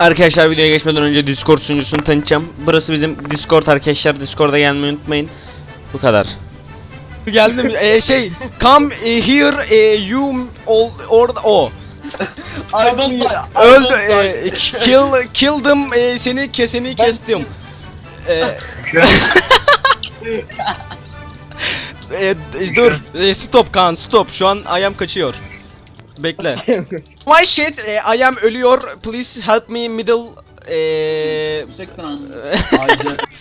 Arkadaşlar videoya geçmeden önce Discord sunucusunu tanıtacağım. Burası bizim Discord arkadaşlar. Discord'a gelmeyi unutmayın. Bu kadar. Geldim. e, şey, come e, here e, you all or o. I don't die. Öldü. E, kill killdım e, seni keseni kestim. E, e, dur. E, stop Kaan stop. Şu an ayam kaçıyor. Bekle. My shit, e, I am ölüyor. Please help me middle e,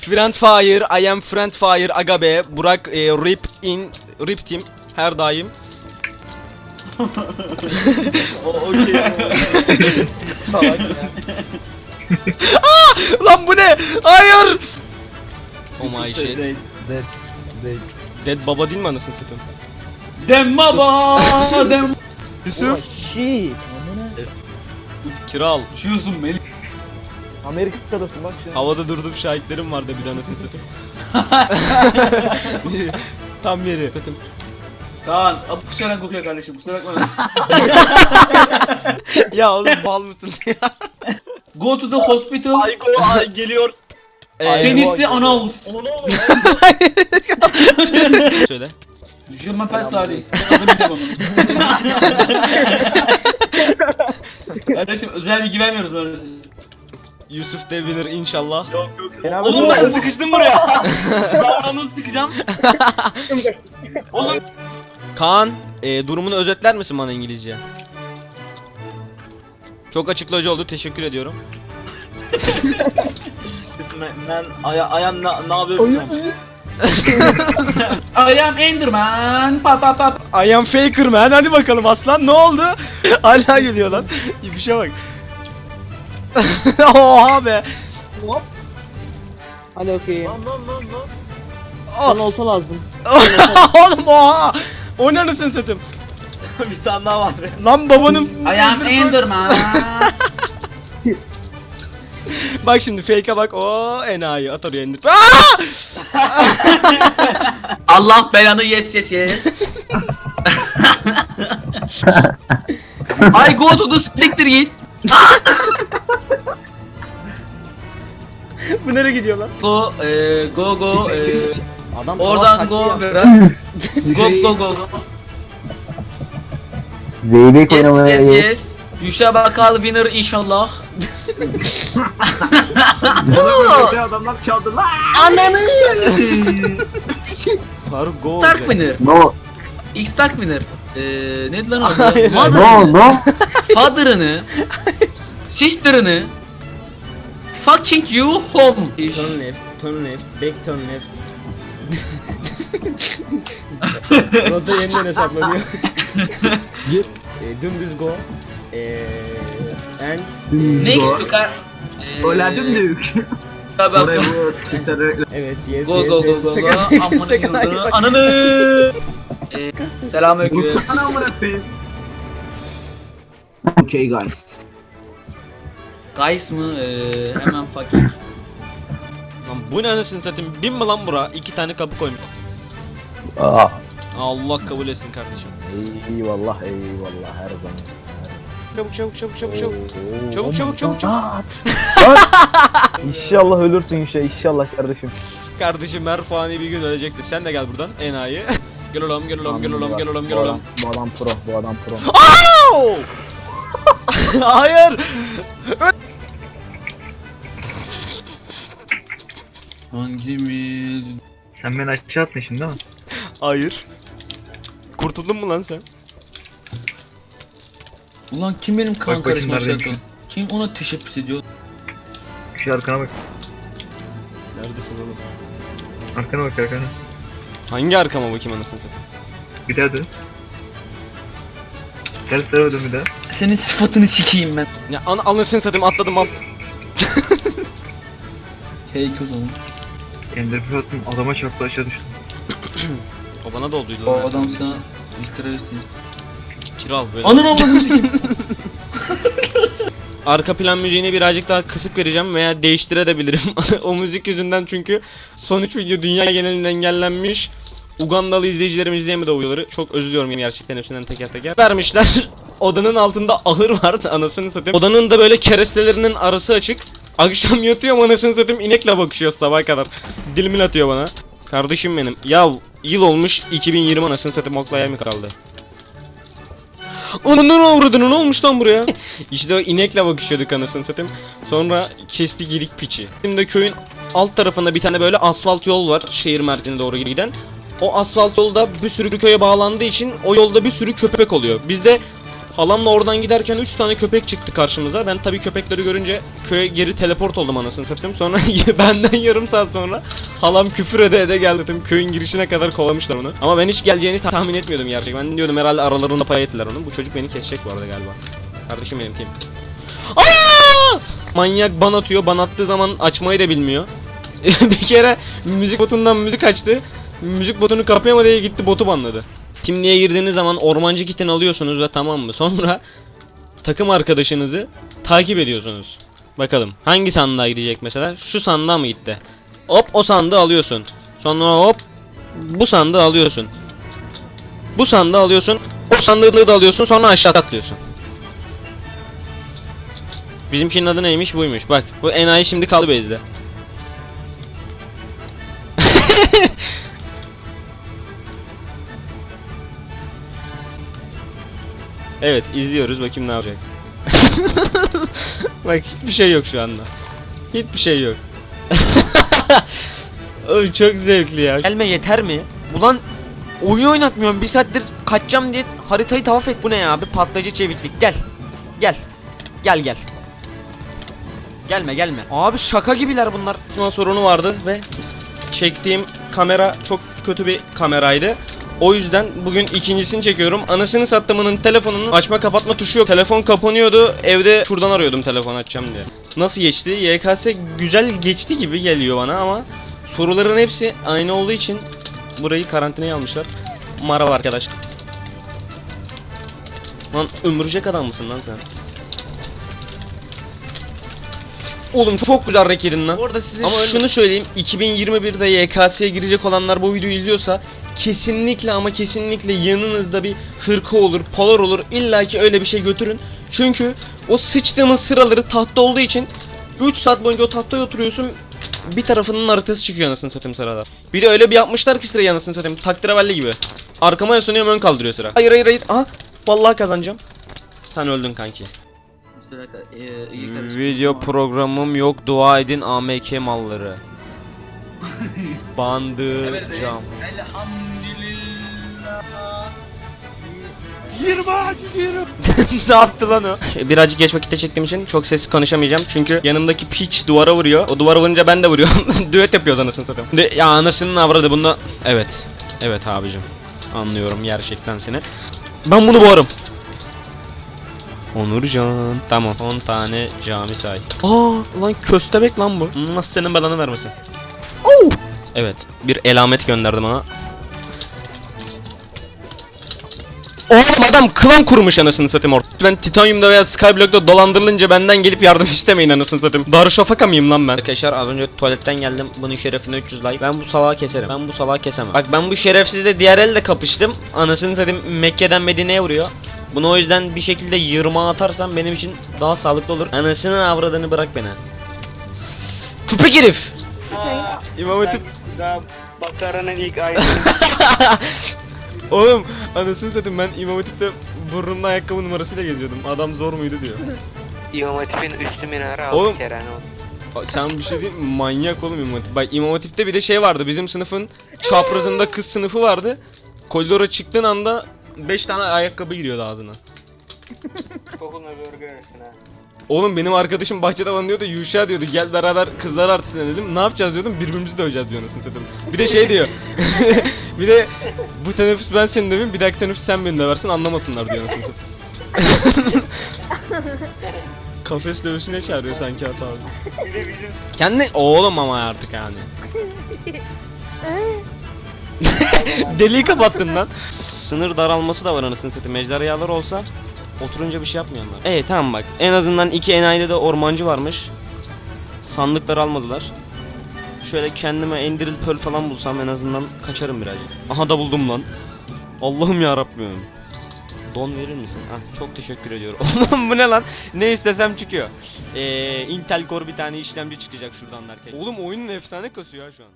Friend fire, I am friend fire, aga be, Burak e, rip in, rip team her daim. O okey. Salak ya. Lan bu ne? Hayır! Oh my shit. Dead. Dead. Dead. Dead baba değil mi anasını satayım? Dem baba dem. Yusuf, shit. kiral. Şuyorsun Melih. Amerika'dasın bak an. Havada durdum şahitlerim vardı bir anasını satayım. Tam yeri. Kaan, ab kusura bakma kardeşim kusura bakma. ya oğlum bal mısın ya? Go to the hospital. Ay go ay geliyor. Penisli anals. Söyle. Düşürme pes Salih. Kardeşim özel bilgi vermiyoruz böyle. Yusuf de winner inşallah. Yok yok. Oğlum ben sıkıştım buraya. ben nasıl sıkacağım? Oğlum Kaan, e, durumunu özetler misin bana İngilizce? Çok açıklayıcı oldu. Teşekkür ediyorum. Ben aya ayağım ne ne yapıyorum? I am Enderman. Pa pa pa. I am faker man. Hadi bakalım aslan ne oldu? Hala geliyor lan. Bir şey bak. Oha be. Hadi okey. Lan lan lan lan. Bana olta lazım. Oğlum oha. O ne anasını satayım? bir tane daha var. Lan babanın... I am Enderman. Bak şimdi fake'e bak. O enayi. At oraya indir. Allah belanı yes yes yes. I go to the siktir git. Bu nereye gidiyor lan? Go e, go go e, Adam oradan go biraz. Go go go go. Zeybek Yes oynamaya yes yes. Yuşa bakal winner inşallah. Yaptı. Adamlar çaldı lan. Faruk go. Stark winner. No, X Stark winner. Eee ne lan adı? Hayır. no, Mother'ını, no. father'ını, sister'ını, fucking you home. Turn left, turn left, back turn left. Rota yeniden hesaplanıyor. Gir. e, dümdüz go. E, and Next to car. Öyle dümdük. Tabii Oraya bu evet yes Go yes, go go go go. Sakın- Amına yıldırı. Ananı. Eee, Selamünaleyküm. Vursana amına koyayım. Okay guys. Guys mı? Eee, hemen fucking. Lan bu ne anasını satayım? Bin mi lan bura? İki tane kapı koymuş. Aa. Allah kabul etsin kardeşim. Eyvallah eyvallah her zaman. Çabuk çabuk çabuk çabuk çabuk. Çabuk çabuk çabuk çabuk. İnşallah ölürsün Yuşa inşallah kardeşim. Kardeşim her fani bir gün ölecektir. Sen de gel buradan enayi. gel oğlum gel oğlum gel oğlum gel oğlum gel oğlum. Bu adam pro bu adam pro. Hayır. Hangimiz? Sen beni aşağı atmışsın değil mi? Hayır. Kurtuldun mu lan sen? Ulan kim benim kan Bak bakayım karışma şarkım? Kim ona teşebbüs ediyor? Şu arkana bak. Neredesin oğlum? Arkana bak arkana. Hangi arkama bakayım anasını satayım? Bir daha dön. Ters tarafa dön bir daha. Senin sıfatını sikeyim ben. Ya an anasını satayım atladım al. Fake o zaman. Ender bir attım adama çarptı aşağı düştü. O bana da olduydu. O lan. adam sana bir terörist değil. Kiral böyle. Anın avradını sikeyim. Arka plan müziğini birazcık daha kısık vereceğim veya değiştirebilirim. o müzik yüzünden çünkü son 3 video dünya genelinde engellenmiş. Ugandalı izleyicilerimiz diye mi videoları? Çok özür diliyorum gerçekten hepsinden teker teker. Vermişler. Odanın altında ahır vardı anasını satayım. Odanın da böyle kerestelerinin arası açık. Akşam yatıyorum anasını satayım inekle bakışıyor sabaha kadar. Dilimin atıyor bana. Kardeşim benim. Ya yıl olmuş 2020 anasını satayım oklaya mı kaldı? Ananın avradını ne olmuş lan buraya? işte o inekle bakışıyorduk anasını satayım. Sonra kestik yedik piçi. Şimdi köyün alt tarafında bir tane böyle asfalt yol var şehir merkezine doğru giden. O asfalt yolda bir sürü köye bağlandığı için o yolda bir sürü köpek oluyor. Biz de halamla oradan giderken 3 tane köpek çıktı karşımıza. Ben tabii köpekleri görünce köye geri teleport oldum anasını satayım. Sonra benden yarım saat sonra halam küfür ede ede geldi. Dedim, köyün girişine kadar kovalamışlar onu. Ama ben hiç geleceğini tahmin etmiyordum gerçekten. Ben diyordum herhalde aralarında pay ettiler onu. Bu çocuk beni kesecek bu arada galiba. Kardeşim benim kim? Aa! Manyak ban atıyor. Ban attığı zaman açmayı da bilmiyor. bir kere müzik botundan müzik açtı. Müzik botunu kapayamadı diye gitti botu banladı. Kimliğe girdiğiniz zaman ormancı kitini alıyorsunuz ve tamam mı? Sonra takım arkadaşınızı takip ediyorsunuz. Bakalım hangi sandığa gidecek mesela? Şu sandığa mı gitti? Hop o sandığı alıyorsun. Sonra hop bu sandığı alıyorsun. Bu sandığı alıyorsun. O sandığı da alıyorsun sonra aşağı atlıyorsun. Bizimkinin adı neymiş buymuş. Bak bu enayi şimdi kaldı bezde. Evet izliyoruz bakayım ne yapacak. Bak hiçbir şey yok şu anda. Hiçbir şey yok. Oğlum çok zevkli ya. Gelme yeter mi? Ulan oyun oynatmıyorum bir saattir kaçacağım diye haritayı tavaf et. Bu ne ya abi patlayıcı çeviklik gel. Gel. Gel gel. Gelme gelme. Abi şaka gibiler bunlar. Sınav sorunu vardı ve çektiğim kamera çok kötü bir kameraydı. O yüzden bugün ikincisini çekiyorum. Anasını sattımının telefonunun açma kapatma tuşu yok. Telefon kapanıyordu. Evde şuradan arıyordum telefon açacağım diye. Nasıl geçti? YKS güzel geçti gibi geliyor bana ama soruların hepsi aynı olduğu için burayı karantinaya almışlar. Merhaba arkadaş. Lan ömürecek adam mısın lan sen? Oğlum çok güzel rek yedin lan. Orada size Ama öyle- şunu söyleyeyim. 2021'de YKS'ye girecek olanlar bu videoyu izliyorsa kesinlikle ama kesinlikle yanınızda bir hırka olur, polar olur. İlla ki öyle bir şey götürün. Çünkü o sıçtığımız sıraları tahta olduğu için 3 saat boyunca o tahtaya oturuyorsun. Bir tarafının haritası çıkıyor anasını satayım sırada. Bir de öyle bir yapmışlar ki sırayı anasını satayım. Takdiravelli gibi. Arkama yaslanıyorum ön kaldırıyor sıra. Hayır hayır hayır. Aha vallahi kazanacağım. Sen öldün kanki. Video programım yok dua edin AMK malları. Bandı cam. ne yaptı lan o? Birazcık geç vakitte çektiğim için çok sesli konuşamayacağım. Çünkü yanımdaki piç duvara vuruyor. O duvara vurunca ben de vuruyorum. Düet yapıyoruz anasını satayım. De, ya anasının avradı bunda. Evet. Evet abicim. Anlıyorum gerçekten seni. Ben bunu boğarım. Onurcan. Tamam. 10 tane cami say. Aa lan köstebek lan bu. Nasıl senin belanı vermesin. Evet. Bir elamet gönderdi bana. Oğlum adam klan kurmuş anasını satayım orada. Ben Titanium'da veya Skyblock'ta dolandırılınca benden gelip yardım istemeyin anasını satayım. Darüşşafaka mıyım lan ben? Arkadaşlar az önce tuvaletten geldim. Bunun şerefine 300 like. Ben bu salağı keserim. Ben bu salağı kesemem. Bak ben bu şerefsizle diğer elde kapıştım. Anasını satayım Mekke'den Medine'ye vuruyor. Bunu o yüzden bir şekilde yırmağa atarsam benim için daha sağlıklı olur. Anasının avradını bırak beni. Köpek herif. İmam Hatip Daha Bakara'nın ilk ayeti. Oğlum anasını satayım ben İmam Hatip'te burnumda ayakkabı numarasıyla geziyordum. Adam zor muydu diyor. İmam Hatip'in üstü minare Oğlum. aldı Kerane oldu. Sen bir şey diyeyim mi? manyak oğlum İmam Hatip. Bak İmam Hatip'te bir de şey vardı bizim sınıfın çaprazında kız sınıfı vardı. Koridora çıktığın anda 5 tane ayakkabı giriyordu ağzına. Kokunu görürsün ha. Oğlum benim arkadaşım bahçede bana diyordu Yuşa diyordu gel beraber kızlar artistine dedim. Ne yapacağız diyordum birbirimizi döveceğiz diyor anasını satayım. Bir de şey diyor. bir de bu teneffüs ben seni döveyim bir dahaki teneffüs sen beni döversin anlamasınlar diyor anasını satayım. Kafes dövüşüne çağırıyor sanki hata abi. Bir de bizim Kendi oğlum ama artık yani. Deliği kapattın lan. Sınır daralması da var anasını satayım. Ejderhalar olsa oturunca bir şey yapmıyorlar. Evet tamam bak. En azından iki enayide de ormancı varmış. Sandıkları almadılar. Şöyle kendime Enderil Pearl falan bulsam en azından kaçarım birazcık. Aha da buldum lan. Allah'ım ya Rabbim. Don verir misin? Ah çok teşekkür ediyorum. Oğlum bu ne lan? Ne istesem çıkıyor. Ee, Intel Core bir tane işlemci çıkacak şuradan derken. Oğlum oyunun efsane kasıyor ya şu an.